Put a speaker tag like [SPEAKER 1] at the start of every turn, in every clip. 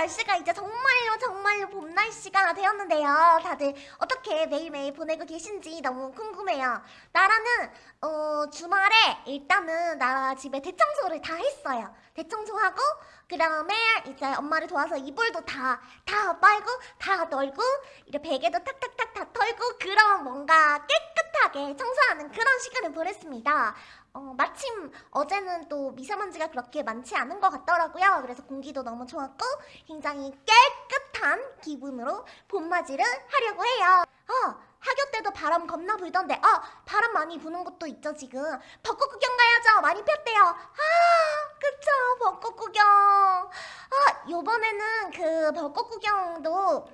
[SPEAKER 1] 날씨가 이제 정말로 정말로 봄 날씨가 되었는데요. 다들 어떻게 매일매일 보내고 계신지 너무 궁금해요. 나라는 어, 주말에 일단은 나라 집에 대청소를 다 했어요. 대청소하고 그 다음에 이제 엄마를 도와서 이불도 다, 다 빨고 다 널고 이제 베개도 탁탁탁 다 털고 그런 뭔가 깨끗하게 청소하는 그런 시간을 보냈습니다. 어, 마침 어제는 또 미세먼지가 그렇게 많지 않은 것 같더라고요. 그래서 공기도 너무 좋았고 굉장히 깨끗한 기분으로 봄맞이를 하려고 해요. 어, 학교 때도 바람 겁나 불던데 어, 바람 많이 부는 곳도 있죠 지금. 벚꽃 구경 가야죠. 많이 폈대요. 아, 그쵸 벚꽃 구경. 아, 요번에는 그 벚꽃 구경도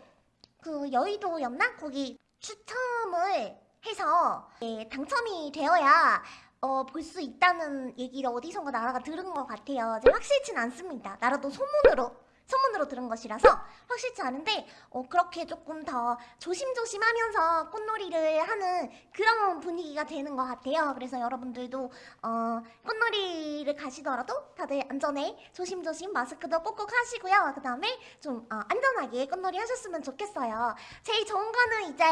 [SPEAKER 1] 그 여의도였나? 거기 추첨을 해서 예, 당첨이 되어야 어, 볼 수 있다는 얘기를 어디선가 나라가 들은 것 같아요. 확실치는 않습니다. 나라도 소문으로 소문으로 들은 것이라서 확실치 않은데 어, 그렇게 조금 더 조심조심하면서 꽃놀이를 하는 그런 분위기가 되는 것 같아요. 그래서 여러분들도 어, 꽃놀이를 가시더라도 다들 안전에 조심조심 마스크도 꼭꼭 하시고요. 그 다음에 좀 어, 안전하게 꽃놀이 하셨으면 좋겠어요. 제일 좋은 거는 이제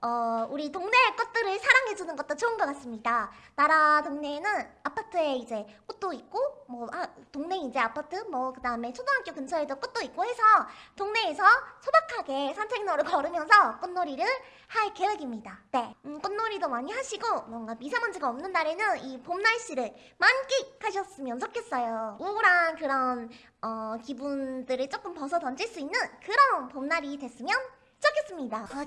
[SPEAKER 1] 어, 우리 동네 꽃들을 사랑해주는 것도 좋은 것 같습니다. 나라 동네에는 아파트에 이제 꽃도 있고 뭐 아, 동네 이제 아파트 뭐 그 다음에 초등학교 근처에도 꽃도 있고 해서 동네에서 소박하게 산책로를 걸으면서 꽃놀이를 할 계획입니다. 네, 음, 꽃놀이도 많이 하시고 뭔가 미세먼지가 없는 날에는 이 봄 날씨를 만끽하셨으면 좋겠어요. 우울한 그런 어, 기분들을 조금 벗어 던질 수 있는 그런 봄날이 됐으면 좋겠습니다. 아,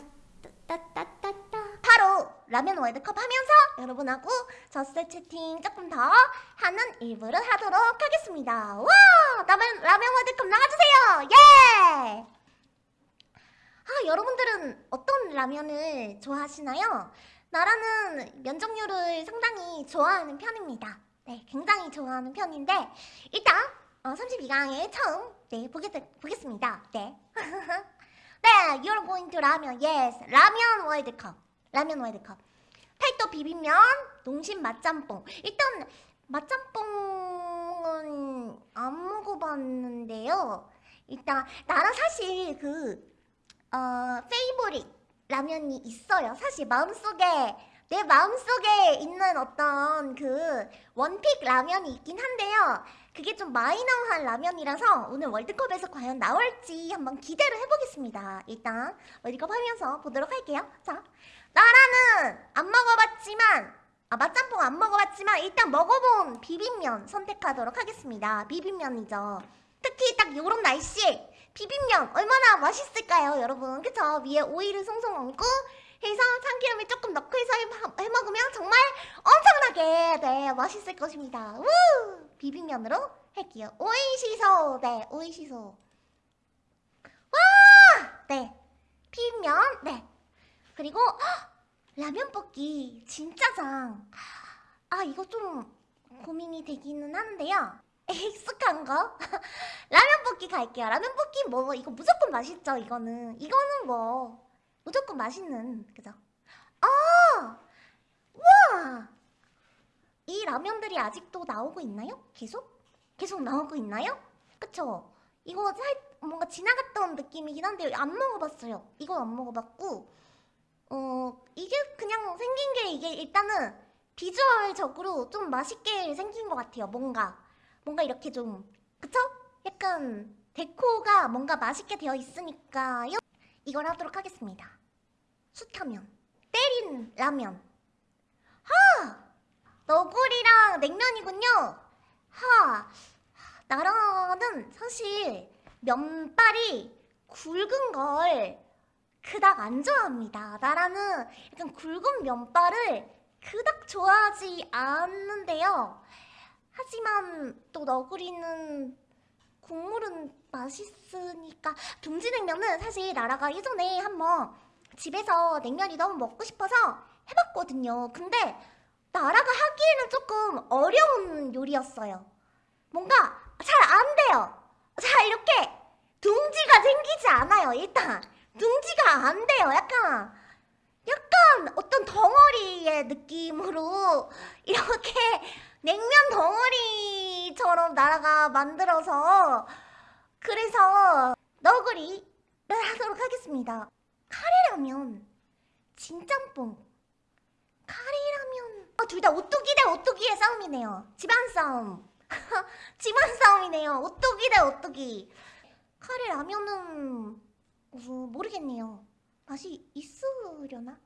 [SPEAKER 1] 따따따따. 바로 라면 월드컵 하면서 여러분하고 저스 채팅 조금 더 하는 일부를 하도록 하겠습니다. 와! 라면, 라면 월드컵 나가주세요! 예! 아, 여러분들은 어떤 라면을 좋아하시나요? 나라는 면적류를 상당히 좋아하는 편입니다. 네, 굉장히 좋아하는 편인데 일단 어, 32강에 처음 네, 보겠, 보겠습니다. 네. 네, you're going to 라면. Yes, 라면 월드컵. 라면 월드컵. 팔도 비빔면, 농심 맛짬뽕. 일단 맛짬뽕은 안 먹어봤는데요. 일단 나라 사실 그 어, favorite 라면이 있어요. 사실 마음속에 내 마음속에 있는 어떤 그 one pick 라면이 있긴 한데요. 그게 좀 마이너한 라면이라서 오늘 월드컵에서 과연 나올지 한번 기대를 해보겠습니다. 일단 월드컵 하면서 보도록 할게요. 자, 나라는 안 먹어봤지만 아 맛짬뽕 안 먹어봤지만 일단 먹어본 비빔면 선택하도록 하겠습니다. 비빔면이죠. 특히 딱 요런 날씨에 비빔면 얼마나 맛있을까요 여러분 그쵸? 위에 오이를 송송 얹고 해서 참기름을 조금 넣고 해서 해, 먹으면 정말 엄청나게 네 맛있을 것입니다 우! 비빔면으로 할게요 오이시소 네 오이시소 와! 네 비빔면 네 그리고 헉, 라면 볶기 진짜장 아 이거 좀 고민이 되기는 하는데요 익숙한 거? 라면 볶기 갈게요. 라면 볶기 뭐 이거 무조건 맛있죠. 이거는 이거는 뭐 무조건 맛있는 그죠? 아, 와, 이 라면들이 아직도 나오고 있나요? 계속? 계속 나오고 있나요? 그쵸? 이거 살 뭔가 지나갔던 느낌이긴 한데 안 먹어봤어요. 이건 안 먹어봤고 어 이게 그냥 생긴 게 이게 일단은 비주얼적으로 좀 맛있게 생긴 것 같아요. 뭔가 뭔가 이렇게 좀 그쵸? 약간 데코가 뭔가 맛있게 되어 있으니까요 이걸 하도록 하겠습니다 숯하면 때린 라면 하! 너구리랑 냉면이군요. 하! 나라는 사실 면발이 굵은 걸 그닥 안 좋아합니다. 나라는 약간 굵은 면발을 그닥 좋아하지 않는데요. 하지만 또 너구리는 국물은 맛있으니까 둥지냉면은 사실 나라가 예전에 한번 집에서 냉면이 너무 먹고 싶어서 해봤거든요. 근데 나라가 하기에는 조금 어려운 요리였어요. 뭔가 잘 안 돼요. 자 이렇게 둥지가 생기지 않아요 일단. 둥지가 안 돼요 약간. 약간 어떤 덩어리의 느낌으로 이렇게 냉면 덩어리처럼 나라가 만들어서 그래서 너구리를 하도록 하겠습니다. 카레라면, 진짬뽕, 카레라면. 아, 둘다 오뚜기 대 오뚜기의 싸움이네요. 집안 싸움. 집안 싸움이네요. 오뚜기 대 오뚜기. 카레 라면은 어, 모르겠네요. 맛이 있으려나?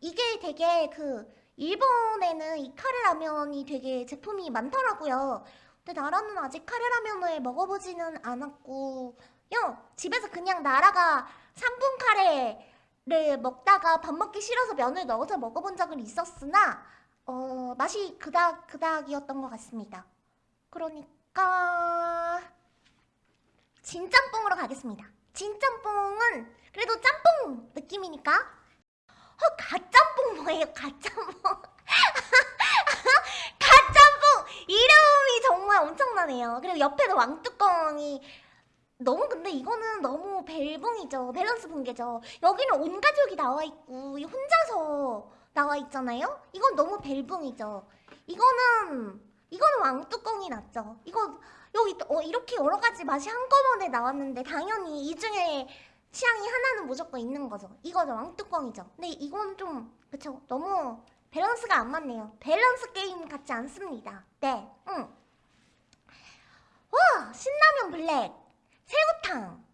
[SPEAKER 1] 이게 되게 그 일본에는 이 카레 라면이 되게 제품이 많더라고요. 근데 나라는 아직 카레 라면을 먹어보지는 않았고 요. 집에서 그냥 나라가 3분 카레를 먹다가 밥 먹기 싫어서 면을 넣어서 먹어본 적은 있었으나 어, 맛이 그닥 그닥이었던 것 같습니다. 그러니까 진짬뽕으로 가겠습니다. 진짬뽕은 그래도 짬뽕 느낌이니까 어, 가짬뽕 뭐예요? 가짬뽕 가짬뽕 이름이 정말 엄청나네요. 그리고 옆에도 왕뚜껑이 너무 근데 이거는 너무 벨붕이죠. 밸런스 붕괴죠. 여기는 온 가족이 나와 있고 이 혼자서 나와 있잖아요. 이건 너무 벨붕이죠. 이거는 이거는 왕뚜껑이 낫죠. 이거 여기 어, 이렇게 여러 가지 맛이 한꺼번에 나왔는데 당연히 이 중에 취향이 하나는 무조건 있는 거죠. 이거죠 왕뚜껑이죠. 근데 이건 좀 그쵸 너무 밸런스가 안 맞네요. 밸런스 게임 같지 않습니다. 네, 응. 와 신라면 블랙, 새우탕,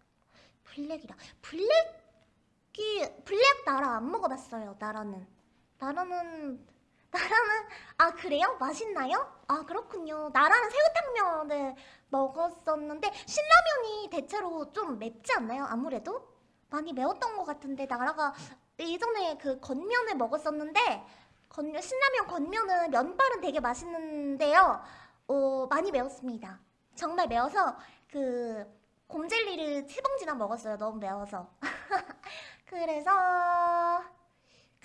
[SPEAKER 1] 블랙이라 블랙이 블랙 나라 안 먹어봤어요. 나라는 나라는 나라는 아 그래요? 맛있나요? 아 그렇군요. 나라는 새우탕면을 먹었었는데 신라면이 대체로 좀 맵지 않나요? 아무래도 많이 매웠던 것 같은데 나라가 예전에 그 건면을 먹었었는데 건 신라면 건면은 면발은 되게 맛있는데요. 어 많이 매웠습니다. 정말 매워서 그 곰젤리를 세 봉지나 먹었어요. 너무 매워서. 그래서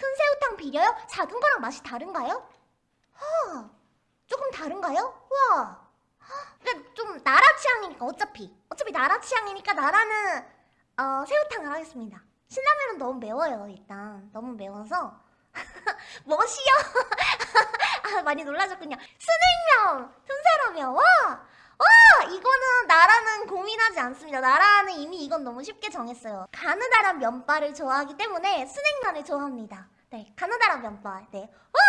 [SPEAKER 1] 큰 새우탕 비려요? 작은 거랑 맛이 다른가요? 허, 조금 다른가요? 우와. 근데 좀 나라 취향이니까 어차피 어차피 나라 취향이니까 나라는 어, 새우탕을 하겠습니다. 신라면은 너무 매워요 일단 너무 매워서 멋이요? 아 많이 놀라셨군요. 순냉면, 틈새라면 와! 와! 이거는 나라는 고민하지 않습니다. 나라는 이미 이건 너무 쉽게 정했어요. 가느다란 면발을 좋아하기 때문에 순냉면을 좋아합니다. 네, 가느다란 면발. 네. 와!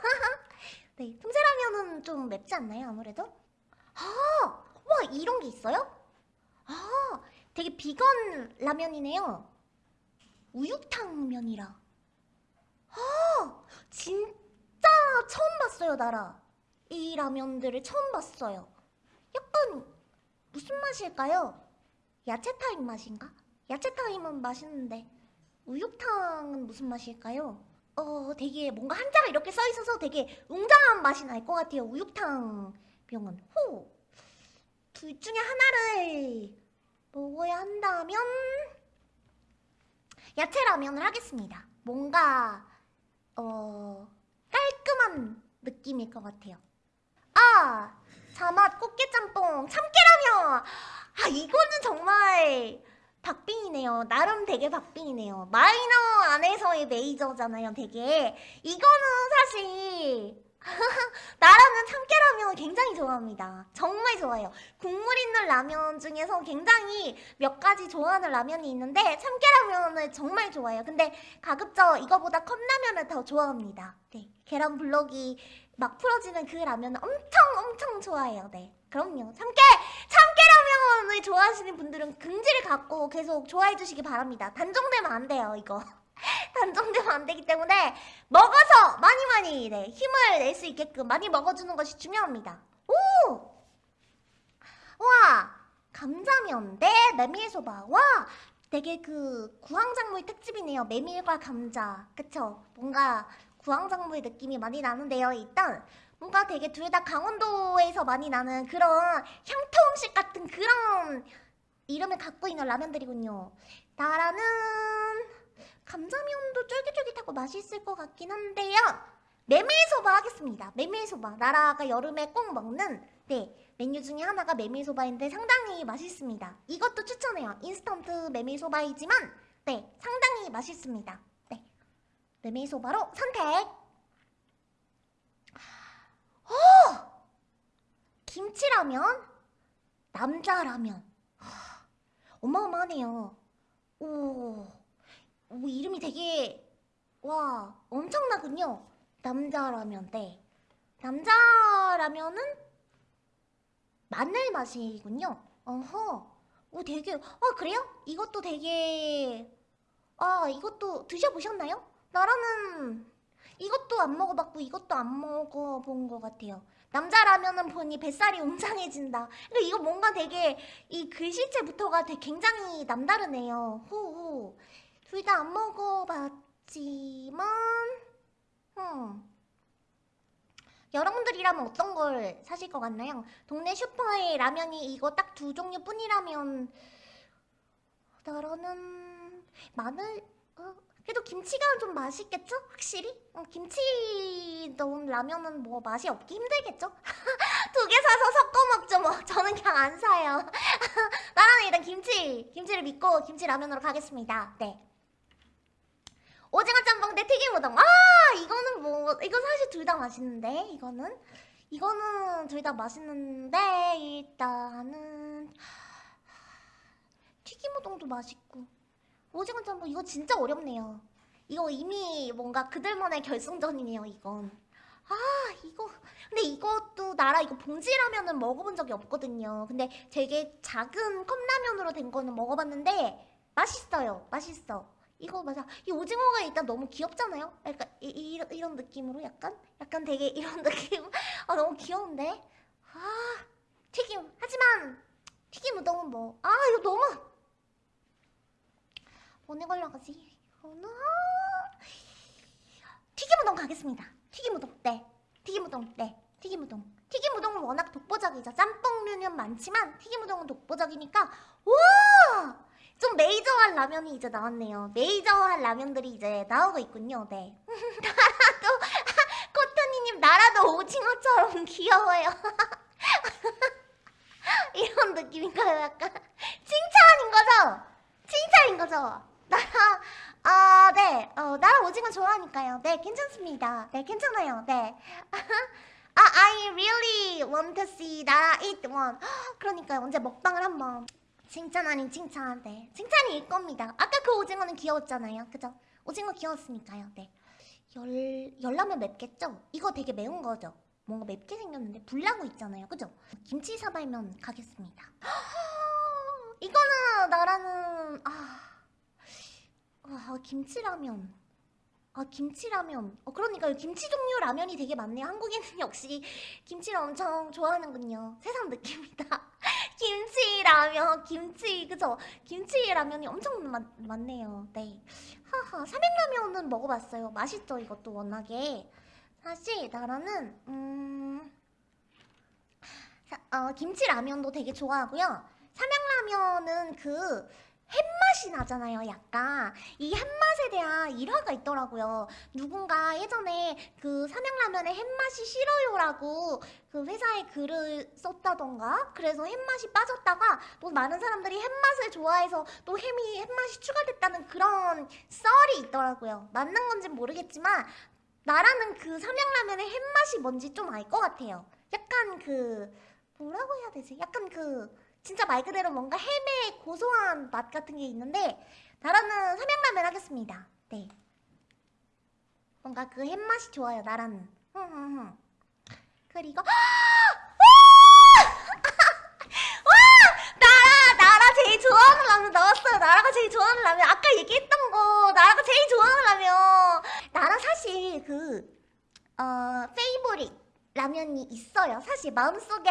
[SPEAKER 1] 네, 틈새라면은 좀 맵지 않나요, 아무래도? 아! 와, 이런 게 있어요? 아, 되게 비건 라면이네요. 우육탕면이라. 아, 진짜 처음 봤어요, 나라. 이 라면들을 처음 봤어요. 약간 무슨 맛일까요? 야채 타임 맛인가? 야채 타임은 맛있는데 우육탕은 무슨 맛일까요? 어, 되게 뭔가 한자가 이렇게 써 있어서 되게 웅장한 맛이 날 것 같아요. 우육탕 병은 호. 둘 중에 하나를 먹어야 한다면 야채라면을 하겠습니다. 뭔가 어 깔끔한 느낌일 것 같아요. 아 자맛 꽃게짬뽕 참깨라면 아 이거는 정말 박빙이네요. 나름 되게 박빙이네요. 마이너 안에서의 메이저잖아요. 되게 이거는 사실 나라는 참깨라면을 굉장히 좋아합니다. 정말 좋아해요. 국물 있는 라면 중에서 굉장히 몇 가지 좋아하는 라면이 있는데 참깨라면을 정말 좋아해요. 근데 가급적 이거보다 컵라면을 더 좋아합니다. 네, 계란 블럭이 막 풀어지는 그 라면을 엄청 엄청 좋아해요. 네, 그럼요. 참깨! 참깨라면을 좋아하시는 분들은 긍지를 갖고 계속 좋아해 주시기 바랍니다. 단종되면 안 돼요, 이거. 단종되면 안 되기 때문에 먹어서 많이 많이 네, 힘을 낼 수 있게끔 많이 먹어주는 것이 중요합니다. 오! 와! 감자면 대 메밀소바. 와! 되게 그 구황작물 특집이네요. 메밀과 감자. 그쵸? 뭔가 구황작물 느낌이 많이 나는데요. 일단 뭔가 되게 둘 다 강원도에서 많이 나는 그런 향토 음식 같은 그런 이름을 갖고 있는 라면들이군요. 나라는 감자면도 쫄깃쫄깃하고 맛있을 것 같긴 한데요. 메밀소바 하겠습니다. 메밀소바. 나라가 여름에 꼭 먹는 네 메뉴 중에 하나가 메밀소바인데 상당히 맛있습니다. 이것도 추천해요. 인스턴트 메밀소바이지만 네 상당히 맛있습니다. 네 메밀소바로 선택. 오! 김치라면? 남자라면? 어마어마하네요. 오, 오 이름이 되게 와 엄청나군요. 남자라면 네. 남자라면은 마늘 맛이군요. 어허. 오 되게 아 그래요? 이것도 되게 아 이것도 드셔보셨나요? 나라는 이것도 안 먹어봤고 이것도 안 먹어본 것 같아요. 남자라면은 보니 뱃살이 웅장해진다. 근데 이거 뭔가 되게 이 글씨체부터가 되게 굉장히 남다르네요. 호호. 둘 다 안 먹어봤지만, 음. 여러분들이라면 어떤 걸 사실 것 같나요? 동네 슈퍼에 라면이 이거 딱 두 종류뿐이라면 나라는 마늘 어, 그래도 김치가 좀 맛있겠죠? 확실히? 어, 김치 넣은 라면은 뭐 맛이 없기 힘들겠죠? 두 개 사서 섞어 먹죠 뭐. 저는 그냥 안 사요. 나라는 일단 김치 김치를 믿고 김치 라면으로 가겠습니다. 네. 오징어 짬뽕 대 튀김 우동. 아 이거는 뭐 이거 사실 둘 다 맛있는데 이거는. 이거는 둘 다 맛있는데 일단은. 튀김 우동도 맛있고 오징어 짬뽕 이거 진짜 어렵네요. 이거 이미 뭔가 그들만의 결승전이네요 이건. 아 이거. 근데 이것도 나라 이거 봉지라면은 먹어본 적이 없거든요. 근데 되게 작은 컵라면으로 된 거는 먹어봤는데 맛있어요. 맛있어. 이거 맞아. 이 오징어가 일단 너무 귀엽잖아요? 약간 이, 이, 이런 느낌으로 약간? 약간 되게 이런 느낌? 아 너무 귀여운데? 아 튀김. 하지만 튀김 우동은 뭐. 아 이거 너무 뭐네 걸로 가지. 이거는 튀김 우동 가겠습니다. 튀김 우동 네. 튀김 우동 네. 튀김 우동. 튀김 우동은 워낙 독보적이죠. 짬뽕류는 많지만 튀김 우동은 독보적이니까 와! 좀 메이저한 라면이 이제 나왔네요. 메이저한 라면들이 이제 나오고 있군요. 네. 나라도 코트니님 나라도 오징어처럼 귀여워요. 이런 느낌인가요? 약간 칭찬인 거죠? 칭찬인 거죠? 아, 네. 어, 나라 오징어 좋아하니까요. 네, 괜찮습니다. 네, 괜찮아요. 네. 아, I really want to see 나라 eat one. 그러니까요. 언제 먹방을 한번 칭찬 아닌 칭찬. 네. 칭찬일 겁니다. 아까 그 오징어는 귀여웠잖아요. 그죠? 오징어 귀여웠으니까요. 네. 열, 열라면 맵겠죠? 이거 되게 매운 거죠? 뭔가 맵게 생겼는데 불나고 있잖아요. 그죠? 김치 사발면 가겠습니다. 이거는 나라는 아... 아 김치라면. 아 김치라면. 어 그러니까 김치 종류 라면이 되게 많네요 한국인은 역시 김치를 엄청 좋아하는군요. 세상 느낌이다. 김치라면 김치. 그죠? 김치 라면이 엄청 많, 많네요. 네. 하하 삼양라면은 먹어봤어요. 맛있죠 이것도 워낙에. 사실 나라는 음 사, 어, 김치 라면도 되게 좋아하고요. 삼양라면은 그 햇맛이 나잖아요 약간. 이 햇맛에 대한 일화가 있더라고요. 누군가 예전에 그 삼양라면에 햇맛이 싫어요라고 그 회사에 글을 썼다던가? 그래서 햇맛이 빠졌다가 또 많은 사람들이 햇맛을 좋아해서 또 햄이 햇맛이 추가됐다는 그런 썰이 있더라고요. 맞는 건지 모르겠지만 나라는 그 삼양라면의 햇맛이 뭔지 좀 알 것 같아요. 약간 그 뭐라고 해야 되지? 약간 그 진짜 말 그대로 뭔가 햄의 고소한 맛 같은 게 있는데 나라는 삼양라면 하겠습니다. 네. 뭔가 그 햄 맛이 좋아요 나라는. 흥흥흥. 그리고 제일 좋아하는 라면 나왔어요. 나라가 제일 좋아하는 라면. 아까 얘기했던 거 나라가 제일 좋아하는 라면. 나라 사실 그 어, favorite 라면이 있어요. 사실 마음속에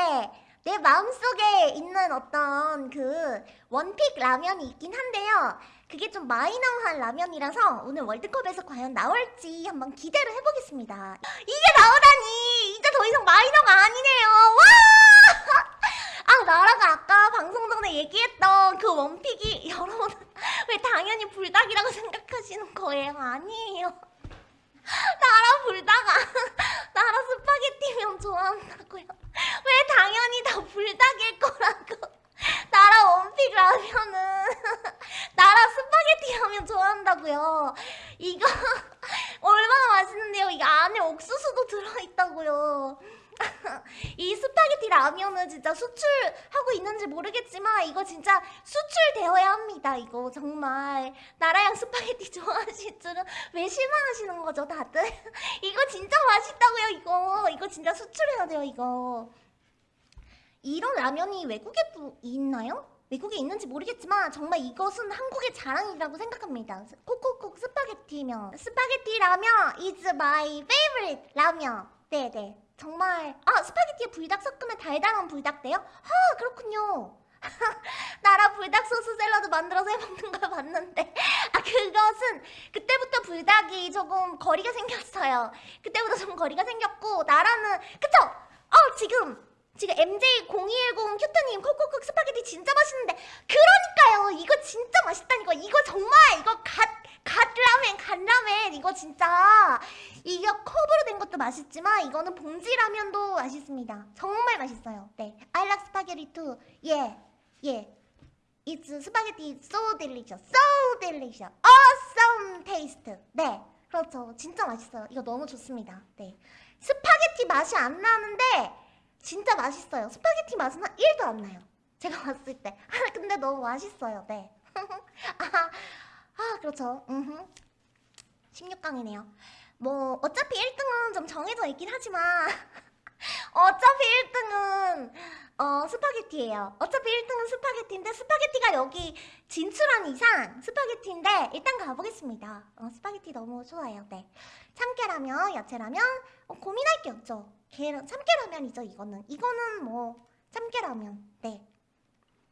[SPEAKER 1] 내 마음속에 있는 어떤 그 one pick 라면이 있긴 한데요. 그게 좀 마이너한 라면이라서 오늘 월드컵에서 과연 나올지 한번 기대를 해보겠습니다. 이게 나오다니! 이제 더 이상 마이너가 아니네요. 와! 아, 나라가 아까 방송 전에 얘기했던 그 one pick이 여러분 왜 당연히 불닭이라고 생각하시는 거예요? 아니에요. 나라 불닭아 나라 스파게티면 좋아한다고요. 왜 당연히 다 불닭일 거라고. 나라 one pick 라면은 나라 스파게티 라면 좋아한다고요. 이거 얼마나 맛있는데요? 이게 안에 옥수수도 들어있다고요 이 스파게티 라면은 진짜 수출하고 있는지 모르겠지만 이거 진짜 수출되어야 합니다. 이거 정말 나라양 스파게티 좋아하실 줄은 왜 실망하시는 거죠, 다들? 이거 진짜 맛있다고요, 이거. 이거 진짜 수출해야 돼요, 이거. 이런 라면이 외국에도 있나요? 외국에 있는지 모르겠지만 정말 이것은 한국의 자랑이라고 생각합니다. 콕콕콕 스파게티면 스파게티 라면 is my favorite 라면. 네네. 정말 아 스파게티에 불닭 섞으면 달달한 불닭 돼요? 아 그렇군요. 나라 불닭 소스 샐러드 만들어서 해먹는 걸 봤는데 아 그것은 그때부터 불닭이 조금 거리가 생겼어요. 그때부터 좀 거리가 생겼고 나라는 그쵸? 어 지금 지금 MJ0210 큐트님 콕콕콕 스파게티 진짜 맛있는데 그러니까요 이거 진짜 맛있다니까 이거 정말 이거 god god라면 god라면. 이거 진짜 이게 컵으로 된 것도 맛있지만 이거는 봉지라면도 맛있습니다. 정말 맛있어요. 네. I like spaghetti too. yeah yeah It's spaghetti so delicious so delicious. Awesome taste. 네. 그렇죠. 진짜 맛있어요. 이거 너무 좋습니다. 네. 스파게티 맛이 안 나는데 진짜 맛있어요. 스파게티 맛은 1도 안 나요. 제가 봤을 때. 아, 근데 너무 맛있어요. 네. 아, 아, 그렇죠. 음흠. 16강이네요. 뭐, 어차피 1등은 좀 정해져 있긴 하지만, 어차피 1등은, 어, 스파게티예요. 어차피 1등은 스파게티인데, 스파게티가 여기 진출한 이상 스파게티인데, 일단 가보겠습니다. 어, 스파게티 너무 좋아요. 네. 참깨라면, 야채라면, 어, 고민할 게 없죠. 계란, 참깨라면이죠, 이거는. 이거는 뭐, 참깨라면. 네.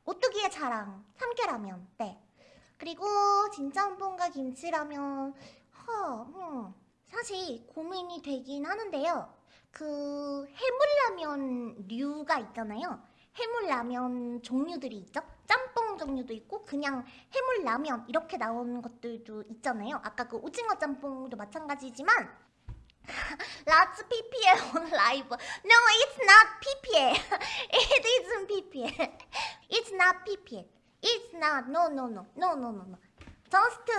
[SPEAKER 1] 오뚜기의 자랑, 참깨라면. 네. 그리고 진짬뽕과 김치라면, 허, 음, 사실 고민이 되긴 하는데요. 그 해물라면 류가 있잖아요. 해물라면 종류들이 있죠. 짬뽕 종류도 있고 그냥 해물라면 이렇게 나오는 것들도 있잖아요. 아까 그 오징어 짬뽕도 마찬가지지만 라츠 PPL on live. No, it's not PPL. It isn't PPL. It's not PPL. It's not. No, no, no, no, no, no, no. Just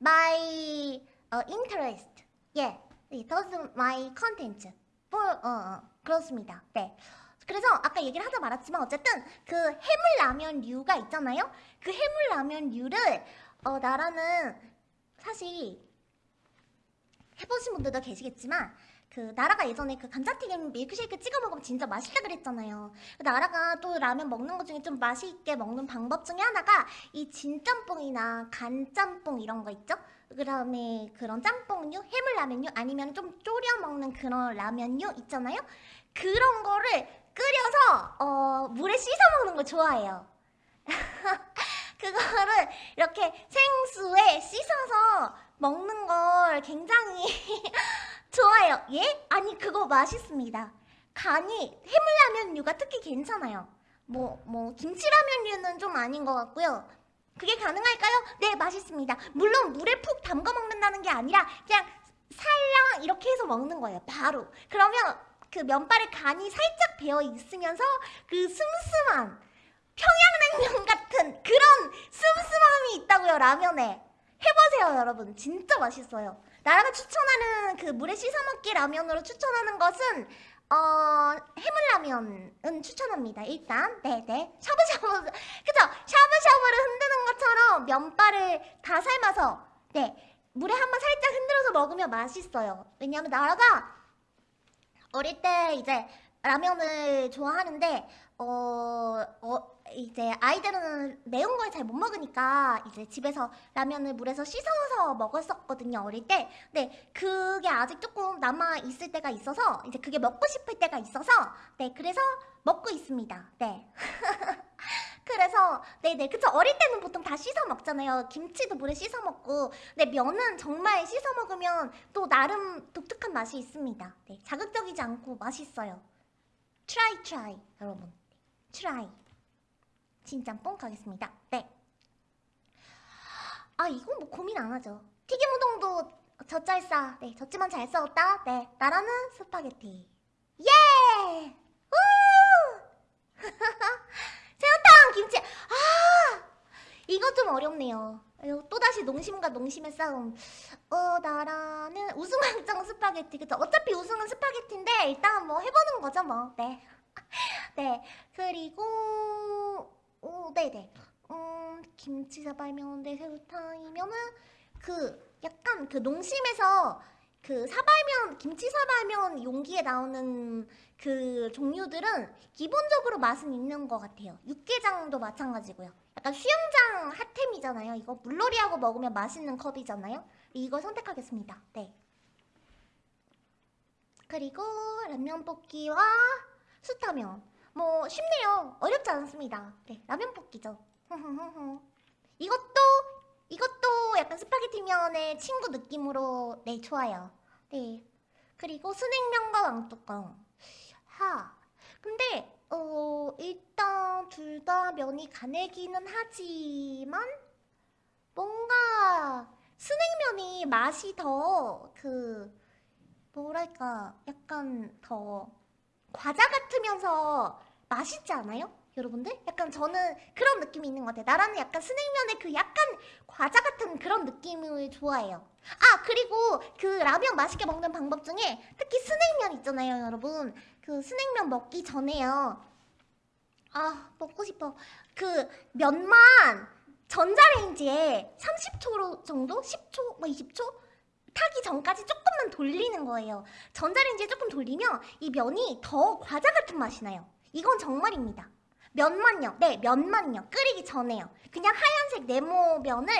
[SPEAKER 1] my uh, interest. Yeah, just my content. For 어, 어 그렇습니다. 네. 그래서 아까 얘기를 하다 말았지만 어쨌든 그 해물라면류가 있잖아요. 그 해물라면류를 어 나라는 사실 해보신 분들도 계시겠지만 그 나라가 예전에 그 감자튀김 밀크쉐이크 찍어 먹으면 진짜 맛있다 그랬잖아요. 그 나라가 또 라면 먹는 것 중에 좀 맛있게 먹는 방법 중에 하나가 이 진짬뽕이나 간짬뽕 이런 거 있죠? 그 다음에 그런 짬뽕류, 해물라면류 아니면 좀 졸여 먹는 그런 라면류 있잖아요? 그런 거를 끓여서 어, 물에 씻어 먹는 거 좋아해요. 그거를 이렇게 생수에 씻어서 먹는 걸 굉장히 좋아해요. 예? 아니 그거 맛있습니다. 간이 해물라면류가 특히 괜찮아요. 뭐, 뭐 김치라면류는 좀 아닌 것 같고요. 그게 가능할까요? 네, 맛있습니다. 물론 물에 푹 담가 먹는다는 게 아니라 그냥 살랑 이렇게 해서 먹는 거예요. 바로. 그러면 그 면발에 간이 살짝 배어 있으면서 그 슴슴한 평양냉면 같은 그런 슴슴함이 있다고요, 라면에. 해보세요, 여러분. 진짜 맛있어요. 나라가 추천하는 그 물에 씻어 먹기 라면으로 추천하는 것은 어 해물라면은 추천합니다. 일단 네네 샤브샤브 그죠? 샤브샤브를 흔드는 것처럼 면발을 다 삶아서 네 물에 한번 살짝 흔들어서 먹으면 맛있어요. 왜냐하면 나라가 어릴 때 이제 라면을 좋아하는데 어, 어 이제 아이들은 매운 걸 잘 못 먹으니까 이제 집에서 라면을 물에서 씻어서 먹었었거든요 어릴 때. 네 그게 아직 조금 남아 있을 때가 있어서 이제 그게 먹고 싶을 때가 있어서 네 그래서 먹고 있습니다. 네. 그래서 네네. 그쵸. 어릴 때는 보통 다 씻어 먹잖아요. 김치도 물에 씻어 먹고. 네 면은 정말 씻어 먹으면 또 나름 독특한 맛이 있습니다. 네 자극적이지 않고 맛있어요. try try 여러분 try 진짬뽕 가겠습니다. 네. 아 이건 뭐 고민 안 하죠. 튀김 우동도 졌잘싸. 네 졌지만 잘 싸웠다. 네 나라는 스파게티. 예! 우! 새우탕 김치. 아 이거 좀 어렵네요. 아유, 또다시 농심과 농심의 싸움. 어 나라는 우승 확정 스파게티. 그쵸? 어차피 우승은 스파게티인데 일단 뭐 해보는 거죠 뭐네 네. 그리고 오, 네네. 음, 김치 사발면 대 새우탕이면은 그 약간 그 농심에서 그 사발면 김치 사발면 용기에 나오는 그 종류들은 기본적으로 맛은 있는 것 같아요. 육개장도 마찬가지고요. 약간 수영장 핫템이잖아요. 이거 물놀이하고 먹으면 맛있는 컵이잖아요. 이거 선택하겠습니다. 네. 그리고 라면 볶기와 수타면 뭐 쉽네요. 어렵지 않습니다. 네, 라면 볶기죠. 이것도 이것도 약간 스파게티면의 친구 느낌으로 네 좋아요. 네. 그리고 스낵면과 왕뚜껑. 하. 근데 어 일단 둘 다 면이 가늘기는 하지만 뭔가 스낵면이 맛이 더 그 뭐랄까 약간 더 과자 같으면서 맛있지 않아요? 여러분들? 약간 저는 그런 느낌이 있는 것 같아요. 나라는 약간 스낵면의 그 약간 과자 같은 그런 느낌을 좋아해요. 아 그리고 그 라면 맛있게 먹는 방법 중에 특히 스낵면 있잖아요 여러분. 그 스낵면 먹기 전에요. 아 먹고 싶어. 그 면만 전자레인지에 30초 정도? 10초? 뭐 20초? 타기 전까지 조금만 돌리는 거예요. 전자레인지에 조금 돌리면 이 면이 더 과자 같은 맛이 나요. 이건 정말입니다. 면만요. 네, 면만요. 끓이기 전에요. 그냥 하얀색 네모 면을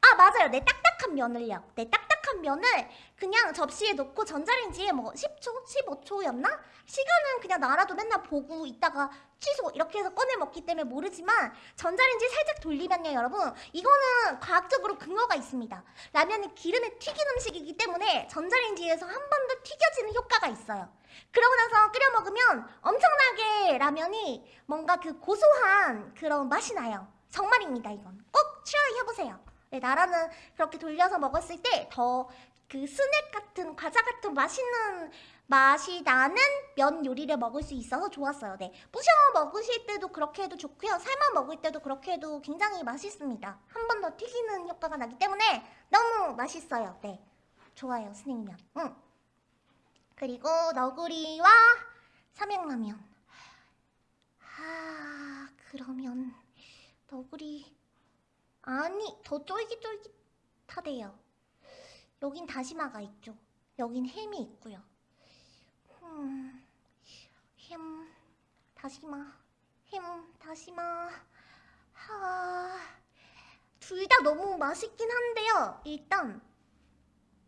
[SPEAKER 1] 아 맞아요. 네 딱딱한 면을요. 네딱 딱한 면을 그냥 접시에 넣고 전자레인지에 뭐 10초, 15초였나? 시간은 그냥 나라도 맨날 보고 있다가 취소 이렇게 해서 꺼내 먹기 때문에 모르지만 전자레인지 살짝 돌리면요 여러분 이거는 과학적으로 근거가 있습니다. 라면이 기름에 튀긴 음식이기 때문에 전자레인지에서 한 번 더 튀겨지는 효과가 있어요. 그러고 나서 끓여 먹으면 엄청나게 라면이 뭔가 그 고소한 그런 맛이 나요. 정말입니다 이건. 꼭 try 해보세요. 네, 나라는 그렇게 돌려서 먹었을 때 더 그 스낵 같은 과자 같은 맛있는 맛이 나는 면 요리를 먹을 수 있어서 좋았어요. 네, 부셔 먹으실 때도 그렇게 해도 좋고요. 삶아 먹을 때도 그렇게 해도 굉장히 맛있습니다. 한 번 더 튀기는 효과가 나기 때문에 너무 맛있어요. 네, 좋아요 스낵면. 응. 그리고 너구리와 삼양라면. 아 그러면 너구리 아니 더 쫄깃쫄깃하대요. 여긴 다시마가 있죠. 여긴 햄이 있고요. 음, 햄, 다시마, 햄, 다시마. 하, 둘 다 너무 맛있긴 한데요. 일단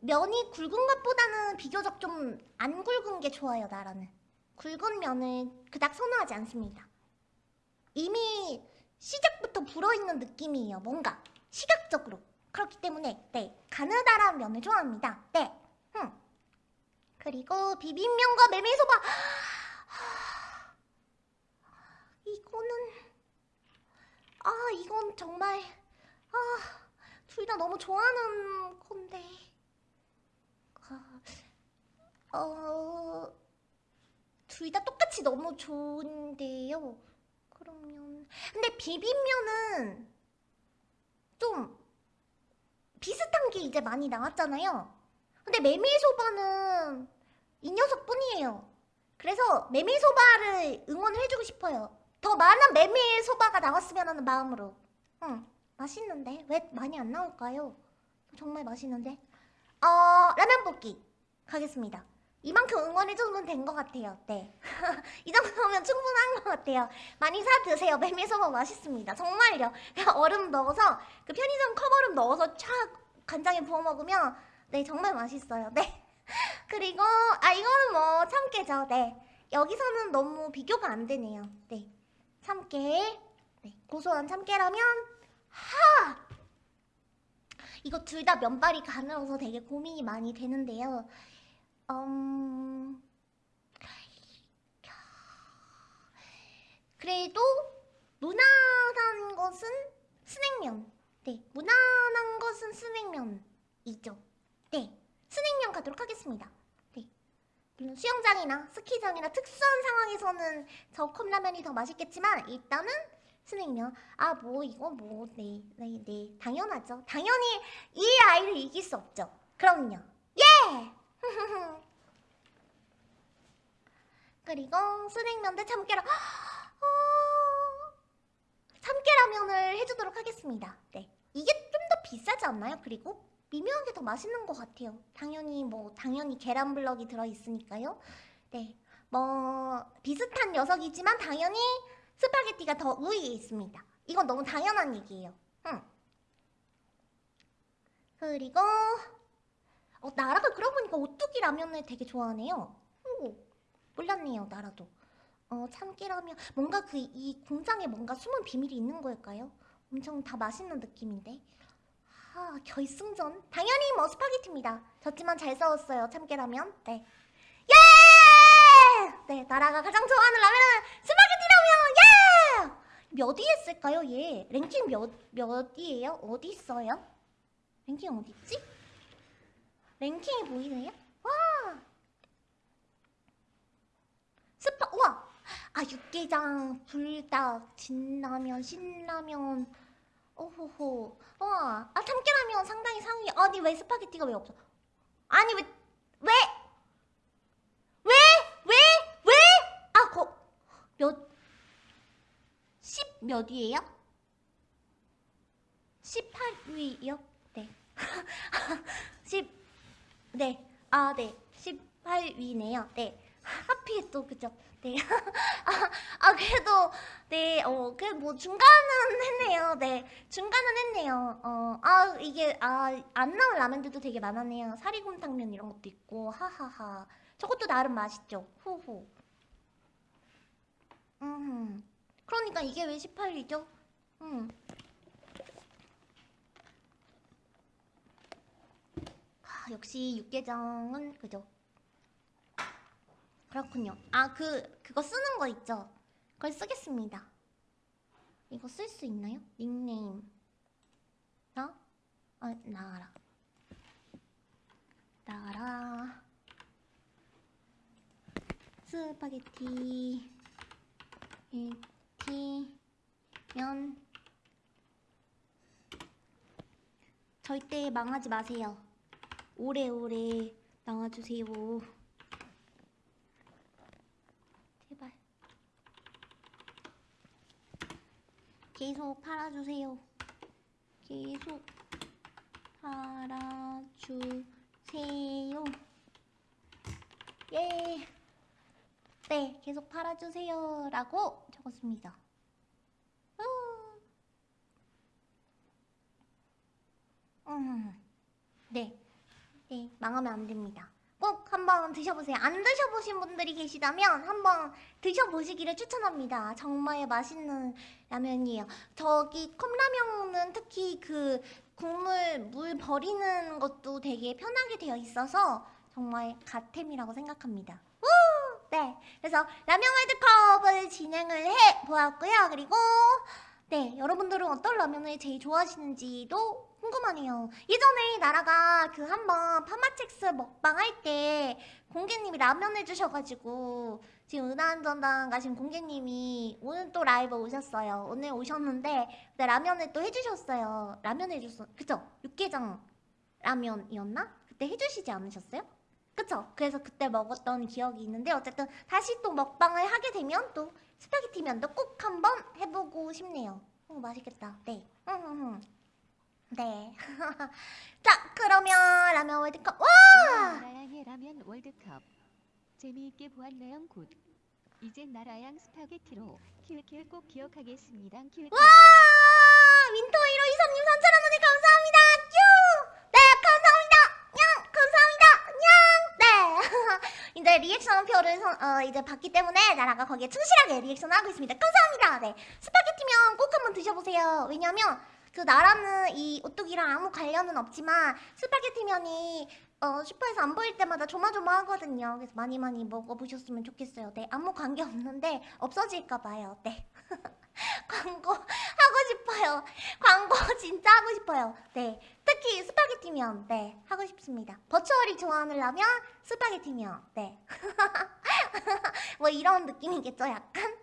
[SPEAKER 1] 면이 굵은 것보다는 비교적 좀 안 굵은 게 좋아요, 나라는. 굵은 면을 그닥 선호하지 않습니다. 이미 시작부터 불어있는 느낌이에요, 뭔가. 시각적으로. 그렇기 때문에, 네, 가느다란 면을 좋아합니다. 네. 음. 그리고 비빔면과 메밀소바. 이거는, 아, 이건 정말, 아, 둘 다 너무 좋아하는 건데. 아, 어, 둘 다 똑같이 너무 좋은데요. 그러면 근데 비빔면은 좀 비슷한 게 이제 많이 나왔잖아요. 근데 메밀소바는 이 녀석뿐이에요. 그래서 메밀소바를 응원을 해주고 싶어요. 더 많은 메밀소바가 나왔으면 하는 마음으로. 응, 맛있는데 왜 많이 안 나올까요? 정말 맛있는데. 어, 라면 볶기 가겠습니다. 이만큼 응원해주면 된 것 같아요. 네. 이 정도면 충분한 것 같아요. 많이 사 드세요. 메밀소바 맛있습니다. 정말요. 얼음 넣어서 그 편의점 컵얼음 넣어서 촥 간장에 부어 먹으면 네 정말 맛있어요. 네. 그리고 아 이거는 뭐 참깨죠. 네. 여기서는 너무 비교가 안 되네요. 네. 참깨. 네. 고소한 참깨라면 하! 이거 둘 다 면발이 가늘어서 되게 고민이 많이 되는데요. 음... 그래도 무난한 것은 스낵면. 네, 무난한 것은 스낵면이죠. 네, 스낵면 가도록 하겠습니다. 네, 물론 수영장이나 스키장이나 특수한 상황에서는 저 컵라면이 더 맛있겠지만 일단은 스낵면. 아, 뭐 이거 뭐 네, 네, 네, 당연하죠. 당연히 이 아이를 이길 수 없죠. 그럼요. 예! 그리고 순행면 대 참깨라. 어... 참깨라면을 해주도록 하겠습니다. 네. 이게 좀 더 비싸지 않나요? 그리고 미묘하게 더 맛있는 것 같아요. 당연히 뭐 당연히 계란 블럭이 들어 있으니까요. 네. 뭐 비슷한 녀석이지만 당연히 스파게티가 더 우위에 있습니다. 이건 너무 당연한 얘기예요. 응. 그리고 어, 나라가 그러고 보니까 오뚜기 라면을 되게 좋아하네요. 오, 몰랐네요, 나라도. 어, 참깨라면 뭔가 그 이 공장에 뭔가 숨은 비밀이 있는 걸까요? 엄청 다 맛있는 느낌인데. 아, 결승전. 당연히 뭐 스파게티입니다. 졌지만 잘 싸웠어요, 참깨라면. 네. 예! 네, 나라가 가장 좋아하는 라면은 스파게티 라면! 예! 몇 위에 있을까요, 얘? 랭킹 몇, 몇 위에요? 어디 있어요? 랭킹 어디 있지? 랭킹이 보이네요? 와! 스파, 우와! 아, 육개장, 불닭, 진라면, 신라면, 오호호. 와, 아, 참깨라면 상당히 상위. 아니, 왜 스파게티가 왜 없어? 아니, 왜, 왜? 왜? 왜? 왜? 아, 거, 몇, 10몇 위에요? 18위요? 네. 10, 네. 아, 네. 18위네요. 네. 하필 또, 그죠? 네. 아, 아, 그래도, 네, 어, 그, 뭐, 중간은 했네요. 네. 중간은 했네요. 어, 아, 이게, 아, 안 나온 라면들도 되게 많았네요. 사리곰탕면 이런 것도 있고, 하하하. 저것도 나름 맛있죠. 후후. 음. 그러니까 이게 왜 18위죠? 음. 역시 육개장은 그죠? 그렇군요. 아, 그 그거 쓰는 거 있죠? 그걸 쓰겠습니다. 이거 쓸 수 있나요? 닉네임. 나? 아, 나가라. 나가라. 스파게티. 티, 면. 절대 망하지 마세요. 오래오래 나와주세요. 제발. 계속 팔아주세요. 계속 팔아주세요. 예. 네, 계속 팔아주세요. 라고 적었습니다. 음. 음. 네. 네, 망하면 안 됩니다. 꼭 한번 드셔보세요. 안 드셔보신 분들이 계시다면 한번 드셔보시기를 추천합니다. 정말 맛있는 라면이에요. 저기 컵라면은 특히 그 국물 물 버리는 것도 되게 편하게 되어 있어서 정말 갓템이라고 생각합니다. 우! 네, 그래서 라면 월드컵을 진행을 해 보았고요. 그리고 네, 여러분들은 어떤 라면을 제일 좋아하시는지도 궁금하네요. 예전에 나라가 그 한번 파마첵스 먹방 할 때 공개님이 라면 해주셔가지고 지금 은하안전당 가신 공개님이 오늘 또 라이브 오셨어요. 오늘 오셨는데 네, 라면을 또 해주셨어요. 라면 해줬어. 그쵸? 육개장 라면이었나? 그때 해주시지 않으셨어요? 그쵸? 그래서 그때 먹었던 기억이 있는데 어쨌든 다시 또 먹방을 하게 되면 또 스파게티 면도 꼭 한번 해보고 싶네요. 어, 맛있겠다. 네. 네. 자, 그러면 라면 월드컵. 와!
[SPEAKER 2] 나라양의 라면 월드컵 재미있게 보았네요 good 이제 나라양 스파게티로 킬킬 꼭 기억하겠습니다 킬킬
[SPEAKER 1] 와! 윈터 1호 이사님 3,000원 원에 감사합니다. 뀨! 네, 감사합니다. 냥! 감사합니다. 냥! 네. 이제 리액션 표를 선- 어, 이제 받기 때문에 나라가 거기에 충실하게 리액션을 하고 있습니다. 감사합니다. 네. 스파게티면 꼭 한번 드셔보세요. 왜냐면 그 나라는 이 오뚜기랑 아무 관련은 없지만 스파게티면이 어, 슈퍼에서 안 보일 때마다 조마조마하거든요. 그래서 많이 많이 먹어보셨으면 좋겠어요. 네, 아무 관계 없는데 없어질까 봐요. 네. 광고 하고 싶어요. 광고 진짜 하고 싶어요. 네, 특히 스파게티면 네 하고 싶습니다. 버추얼이 좋아하는 라면 스파게티면 네. 뭐 이런 느낌이겠죠, 약간.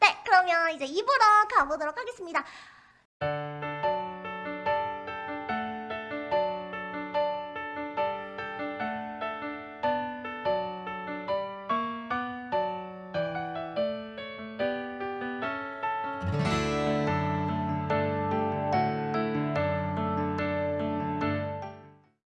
[SPEAKER 1] 네, 그러면 이제 입으로 가보도록 하겠습니다.